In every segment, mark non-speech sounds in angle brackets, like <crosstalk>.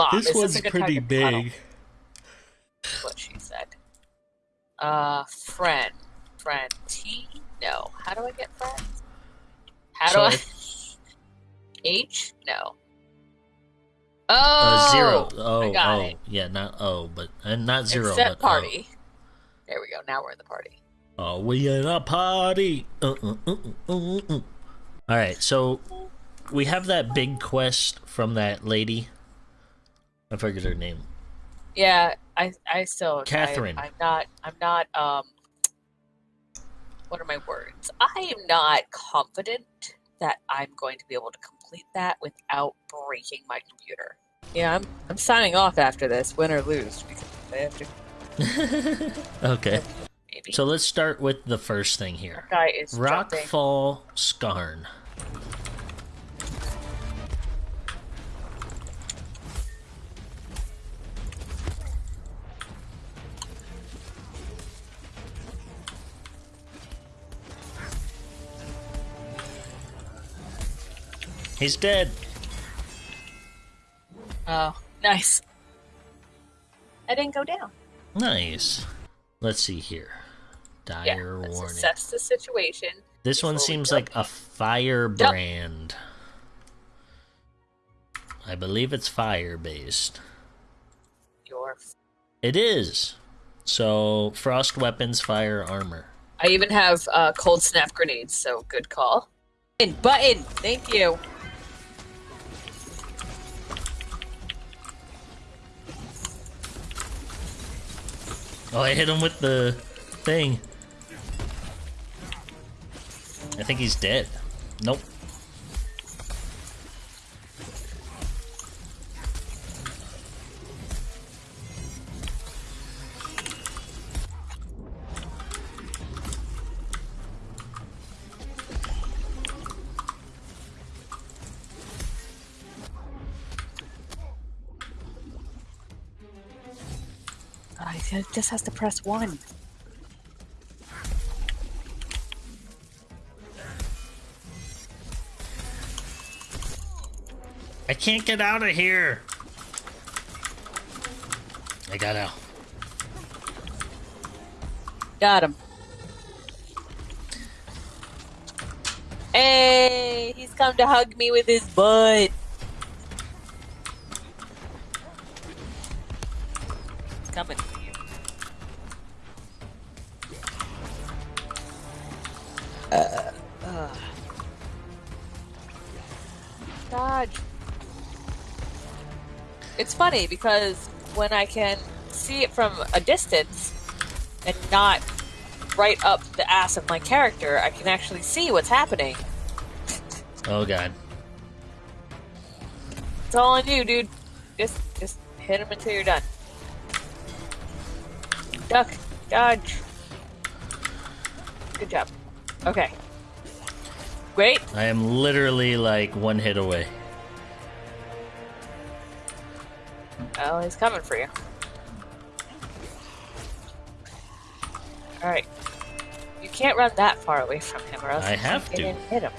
Mom, this is one's pretty big. What she said. Uh, friend, friend. T. No. How do I get friends? How So do I? <laughs> H? No. Uh, Oh, zero. Oh, got oh, it. yeah, not oh, but and not zero, Except but oh. party. There we go. Now we're in the party. Oh, we in a party. Uh, uh, uh, uh, uh, uh. All right, so we have that big quest from that lady. I forget her name. Yeah, I I still Catherine. I, I'm not I'm not um. What are my words? I am not confident that I'm going to be able to complete that without breaking my computer. Yeah, I'm I'm signing off after this, win or lose, because I have to <laughs> Okay, maybe. so let's start with the first thing here. guy is jumping. Rockfall Skarn. He's dead. Oh, nice. I didn't go down. Nice. Let's see here. Yeah, Dire let's warning. assess the situation. This one seems like a firebrand. I believe it's fire based. Your It is. So, frost weapons, fire armor. I even have uh, cold snap grenades, so good call. Button, button. Thank you. Oh, I hit him with the thing. I think he's dead. Nope. Just has to press one. I can't get out of here. I got out. Got him. Hey, he's come to hug me with his butt. Dodge. It's funny because when I can see it from a distance and not right up the ass of my character, I can actually see what's happening. Oh, God. It's all on you, dude. Just, just hit him until you're done. Duck, dodge. Good job. Okay. Great. I am literally like one hit away. Well, he's coming for you. All right. You can't run that far away from him, or else I you have to. hit him.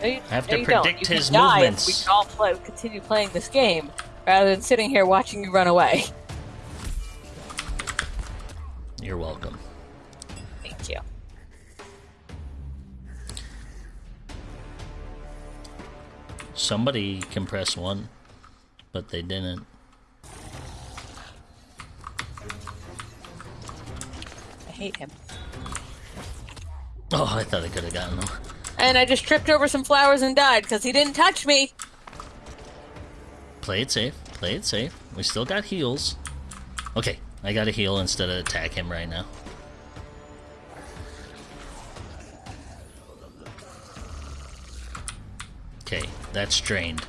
No, you, I have no, to predict his movements. We can all play, continue playing this game rather than sitting here watching you run away. <laughs> Somebody can press one, but they didn't. I hate him. Oh, I thought I could have gotten him. And I just tripped over some flowers and died because he didn't touch me. Play it safe. Play it safe. We still got heals. Okay, I gotta heal instead of attack him right now. Okay, that's drained.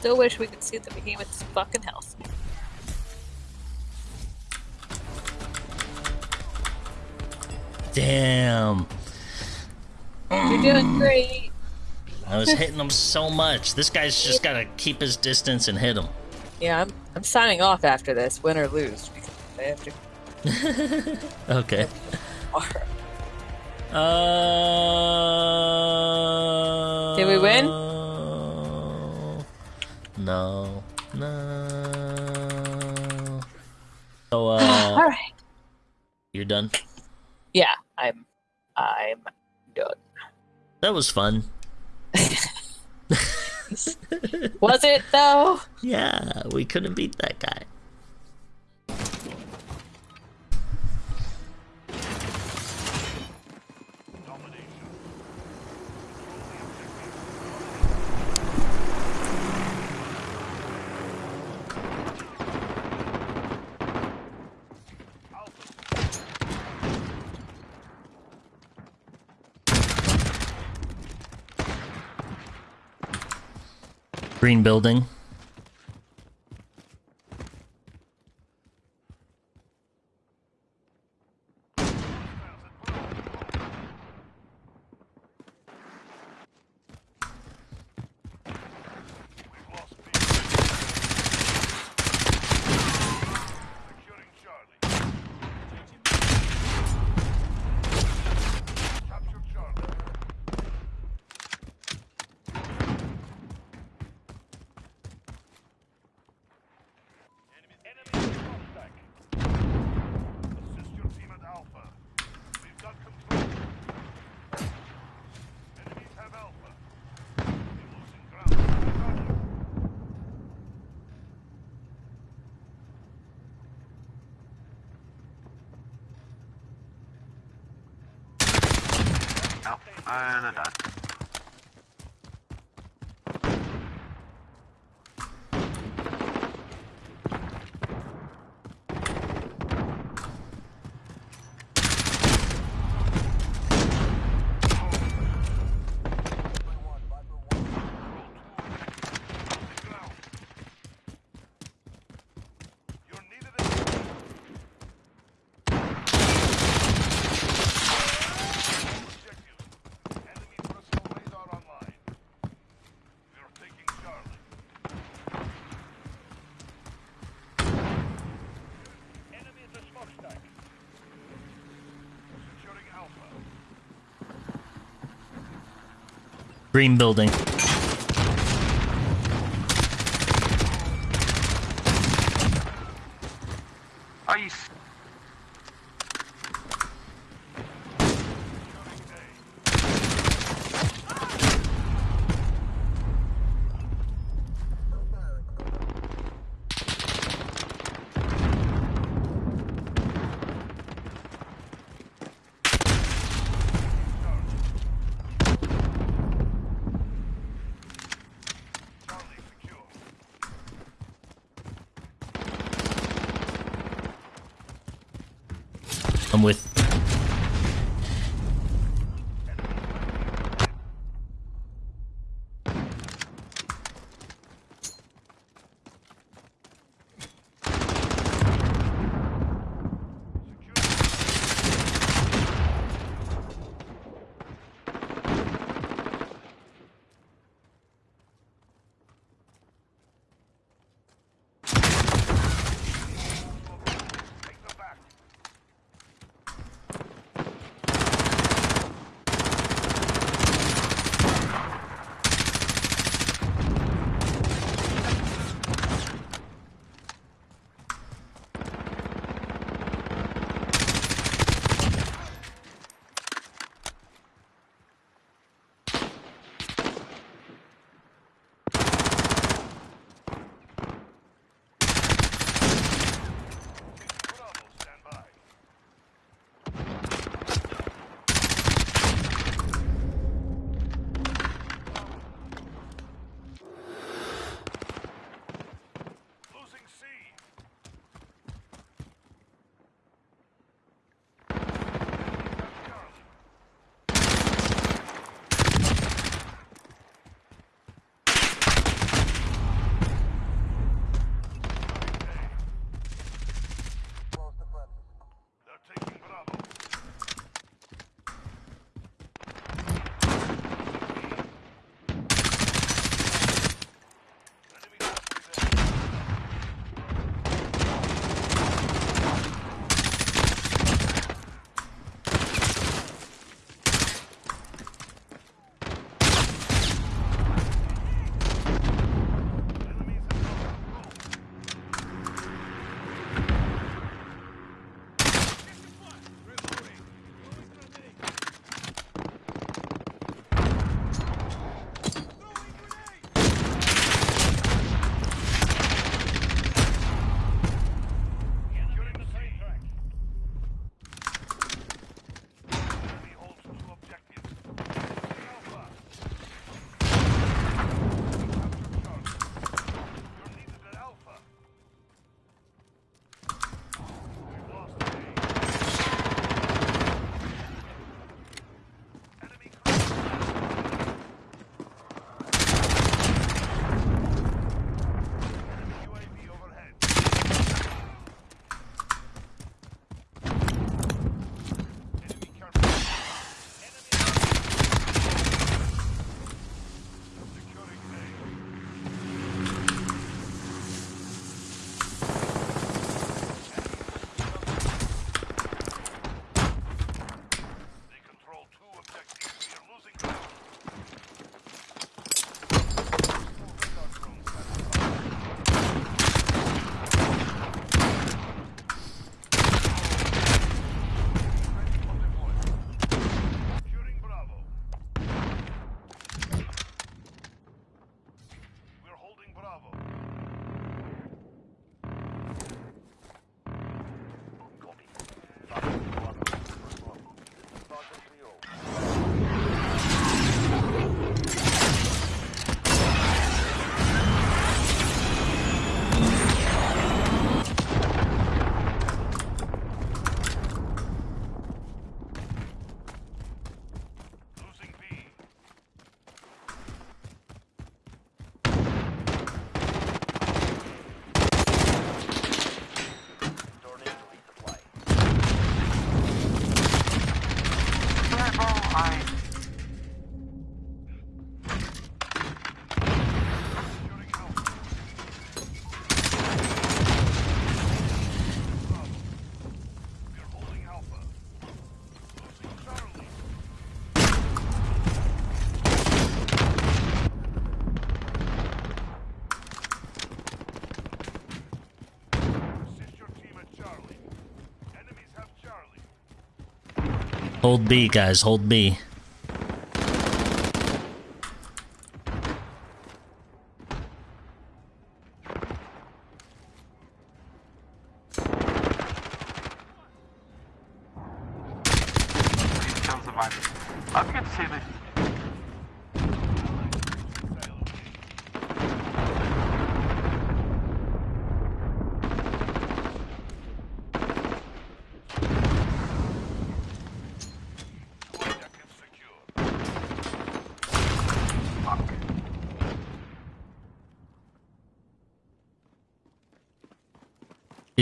Still wish we could see the behemoth's fucking health. Damn. You're doing great. I was hitting him so much. This guy's just gotta keep his distance and hit him. Yeah, I'm I'm signing off after this, win or lose, because I have to. <laughs> Okay. <laughs> Uh. Did we win? No. No. So, <sighs> All uh, right. you're done. Yeah, I'm I'm. That was fun. <laughs> Was it though? Yeah, we couldn't beat that guy. Green building. Oh, and Green building. Hold B, guys. Hold B. Forget to this.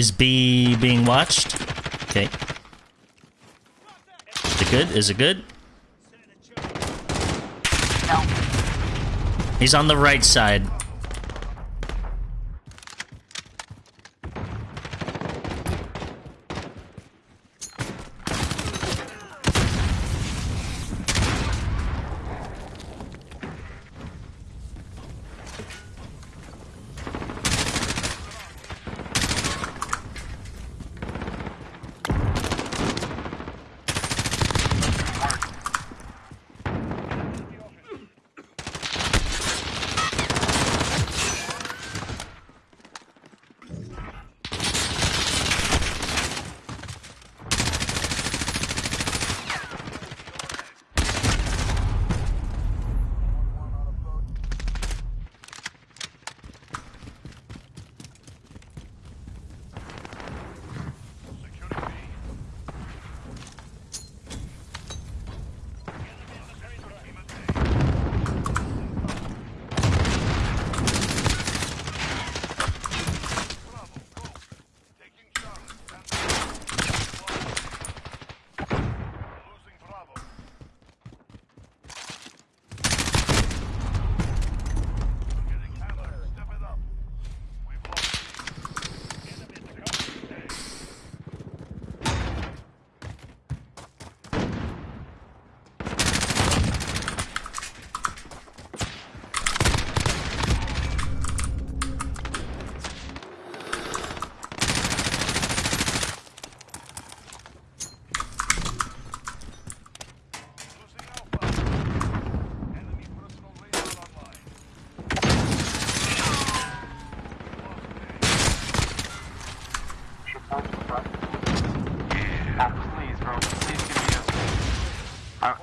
Is B being watched? Okay. Is it good? Is it good? He's on the right side.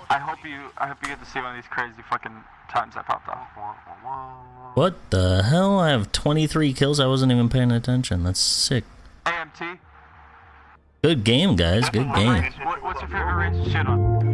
I, I hope you. I hope you get to see one of these crazy fucking times that popped off. What the hell? I have 23 kills. I wasn't even paying attention. That's sick. AMT. Good game, guys. Good game. What, what's your favorite shit on?